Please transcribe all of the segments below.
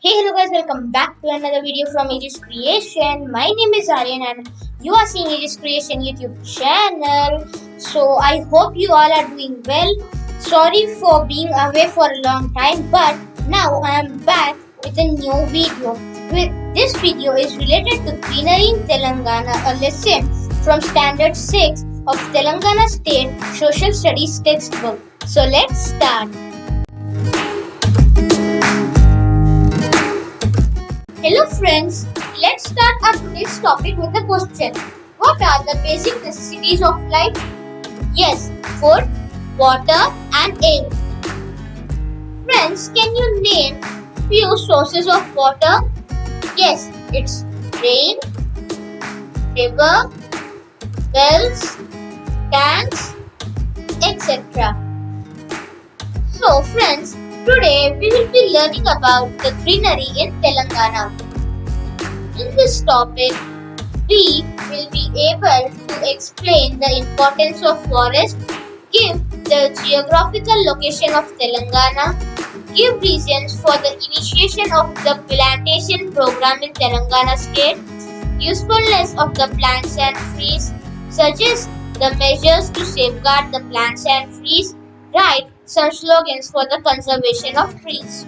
Hey hello guys welcome back to another video from Aegis Creation. My name is Aryan and you are seeing Aegis Creation YouTube channel. So I hope you all are doing well. Sorry for being away for a long time but now I am back with a new video. This video is related to greenery in Telangana, a lesson from standard 6 of Telangana State Social Studies textbook. So let's start. Hello friends, let's start our today's topic with a question. What are the basic necessities of life? Yes, food, water and air. Friends, can you name few sources of water? Yes, it's rain, river, wells, tanks, etc. So friends, Today we will be learning about the greenery in Telangana. In this topic, we will be able to explain the importance of forest, give the geographical location of Telangana, give reasons for the initiation of the plantation program in Telangana state, usefulness of the plants and trees, suggest the measures to safeguard the plants and trees, write some slogans for the conservation of trees.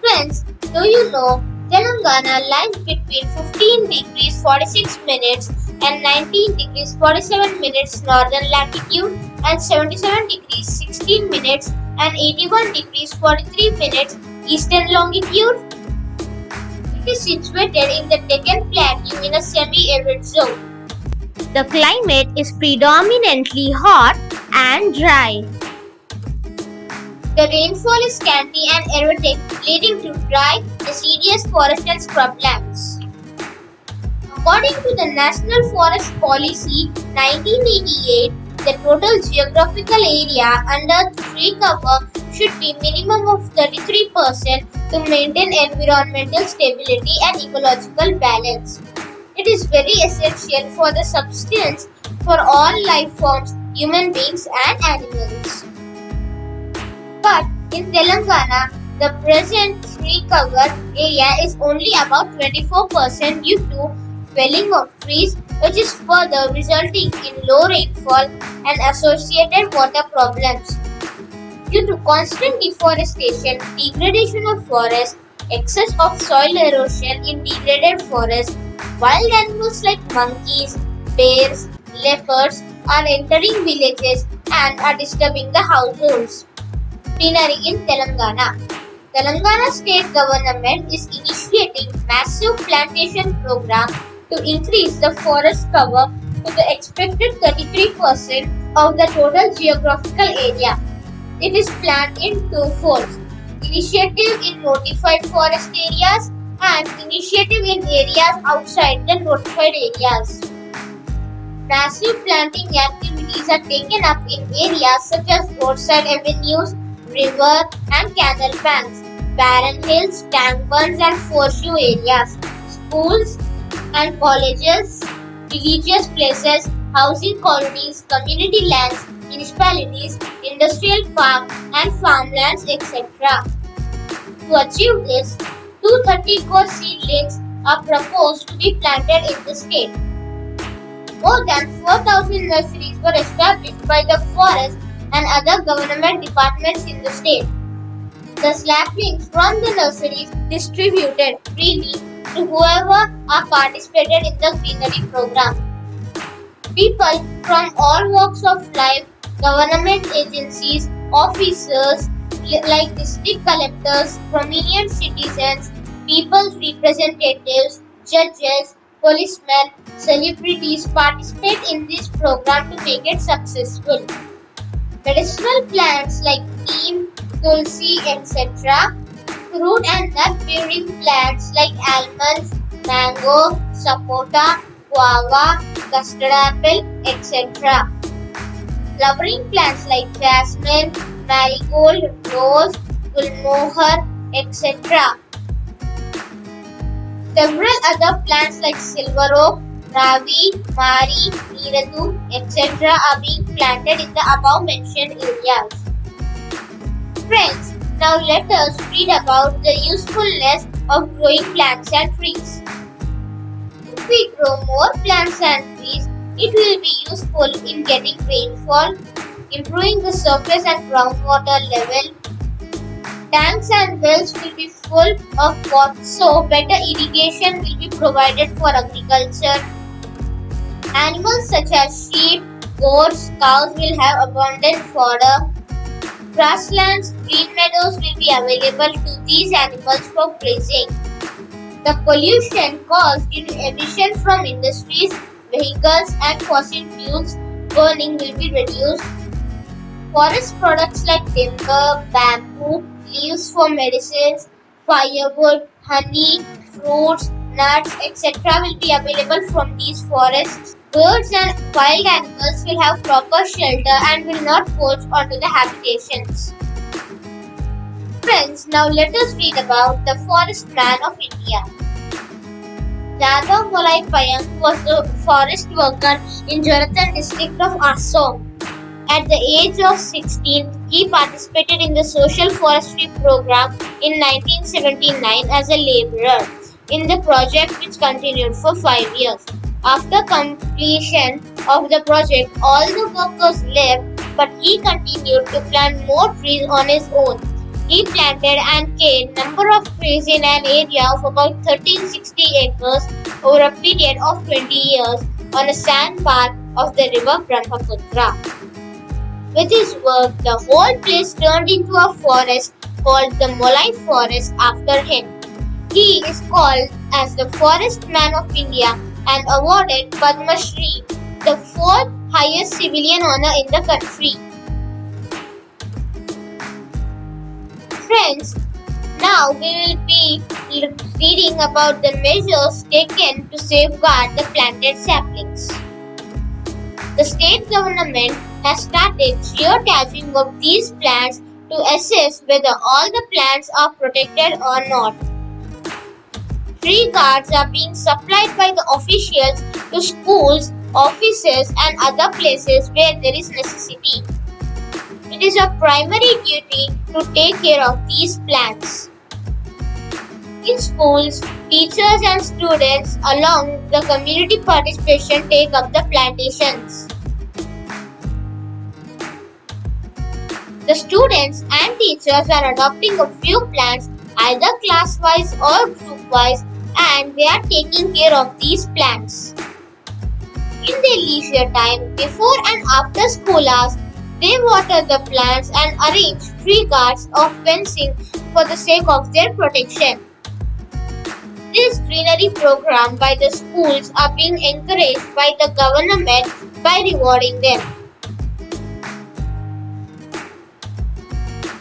Friends, do you know Telangana lies between 15 degrees 46 minutes and 19 degrees 47 minutes northern latitude and 77 degrees 16 minutes and 81 degrees 43 minutes eastern longitude? It is situated in the Deccan Plateau in a semi-arid zone. The climate is predominantly hot and dry. The rainfall is scanty and erratic, leading to dry, deciduous forest and scrublands. According to the National Forest Policy 1988, the total geographical area under tree cover should be minimum of 33% to maintain environmental stability and ecological balance. It is very essential for the substance for all life forms, human beings and animals. In Telangana, the present tree cover area is only about 24% due to felling of trees which is further resulting in low rainfall and associated water problems. Due to constant deforestation, degradation of forests, excess of soil erosion in degraded forests, wild animals like monkeys, bears, leopards are entering villages and are disturbing the households greenery in Telangana. Telangana state government is initiating massive plantation program to increase the forest cover to the expected 33% of the total geographical area. It is planned in two folds. Initiative in notified forest areas and initiative in areas outside the notified areas. Massive planting activities are taken up in areas such as roadside avenues, river and canal banks, barren hills, tank bunds and foreshore areas, schools and colleges, religious places, housing colonies, community lands, municipalities, industrial parks and farmlands etc. To achieve this, 230 crore seedlings are proposed to be planted in the state. More than 4,000 nurseries were established by the forest and other government departments in the state. The saplings from the nurseries distributed freely to whoever are participated in the greenery program. People from all walks of life, government agencies, officers like district collectors, prominent citizens, people's representatives, judges, policemen, celebrities participate in this program to make it successful. Medicinal plants like neem, tulsi, etc. Fruit and nut-bearing plants like almonds, mango, sapota, guava, custard apple, etc. Flowering plants like jasmine, marigold, rose, gulmohar, etc. Several other plants like silver oak, Ravi, Mari, Neeradu, etc. are being planted in the above mentioned areas. Friends, Now let us read about the usefulness of growing plants and trees. If we grow more plants and trees, it will be useful in getting rainfall, improving the surface and groundwater level. Tanks and wells will be full of water, so better irrigation will be provided for agriculture. Animals such as sheep, goats, cows will have abundant fodder. Grasslands, green meadows will be available to these animals for grazing. The pollution caused due to emission from industries, vehicles and fossil fuels burning will be reduced. Forest products like timber, bamboo, leaves for medicines, firewood, honey, fruits, nuts, etc. will be available from these forests. Birds and wild animals will have proper shelter and will not poach onto the habitations. Friends, now let us read about the forest man of India. Jadav Molai Payeng was a forest worker in Jorhat district of Assam. At the age of 16, he participated in the social forestry program in 1979 as a laborer in the project which continued for 5 years. After completion of the project, all the workers left but he continued to plant more trees on his own. He planted and cared number of trees in an area of about 1360 acres over a period of 20 years on a sandbar of the river Brahmaputra. With his work, the whole place turned into a forest called the Molai Forest after him. He is called as the Forest Man of India and awarded Padma Shri, the fourth highest civilian honor in the country. Friends, now we will be reading about the measures taken to safeguard the planted saplings. The state government has started geotagging of these plants to assess whether all the plants are protected or not. Tree guards are being supplied by the officials to schools, offices and other places where there is necessity. It is a primary duty to take care of these plants. In schools, teachers and students along with the community participation take up the plantations. The students and teachers are adopting a few plants either class-wise or group-wise and they are taking care of these plants. In their leisure time, before and after school hours, they water the plants and arrange tree guards or fencing for the sake of their protection. This greenery program by the schools are being encouraged by the government by rewarding them.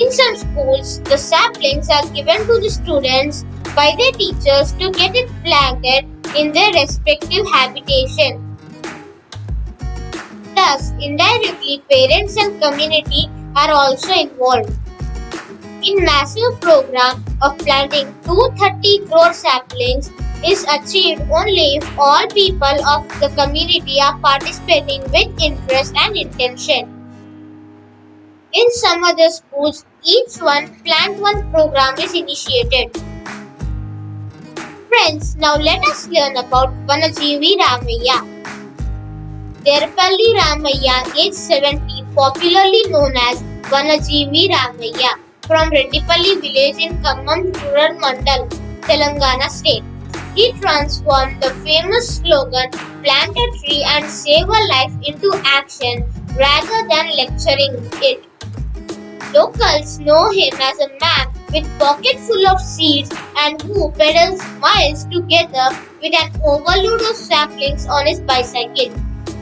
In some schools, the saplings are given to the students by their teachers to get it planted in their respective habitation. Thus, indirectly, parents and community are also involved. In massive program of planting 230 crore saplings is achieved only if all people of the community are participating with interest and intention. In some other schools, each one plant one program is initiated. Friends, now let us learn about Vanajeevi Ramaiah. Daripalli Ramaiah, age 70, popularly known as Vanajeevi Ramaiah, from Reddipalli village in Khammam rural mandal, Telangana state. He transformed the famous slogan plant a tree and save a life into action rather than lecturing it. Locals know him as a man with pocket full of seeds and who pedals miles together with an overload of saplings on his bicycle.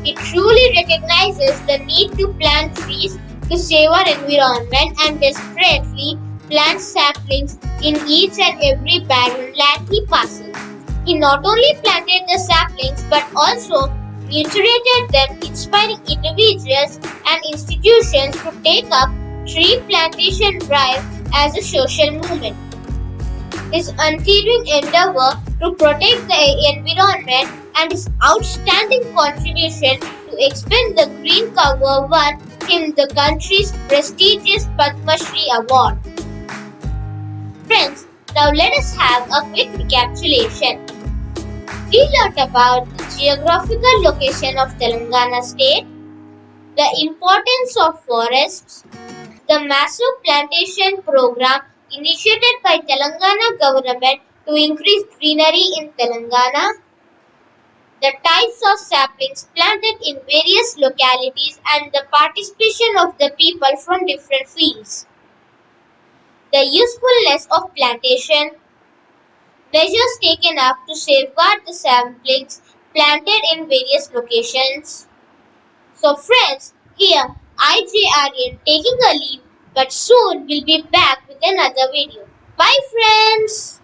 It truly recognizes the need to plant trees to save our environment and desperately plants saplings in each and every barren land he passes. He not only planted the saplings but also nurtured them, inspiring individuals and institutions to take up tree plantation drive as a social movement. His untiring endeavor to protect the environment and his outstanding contribution to expand the green cover won him the country's prestigious Padma Shri Award. friends, now let us have a quick recapitulation. We learnt about the geographical location of Telangana state, the importance of forests, the massive plantation program initiated by Telangana government to increase greenery in Telangana, the types of saplings planted in various localities and the participation of the people from different fields, the usefulness of plantation, measures taken up to safeguard the saplings planted in various locations. So friends, here IJ Aryan taking a leave but soon we'll be back with another video. Bye friends!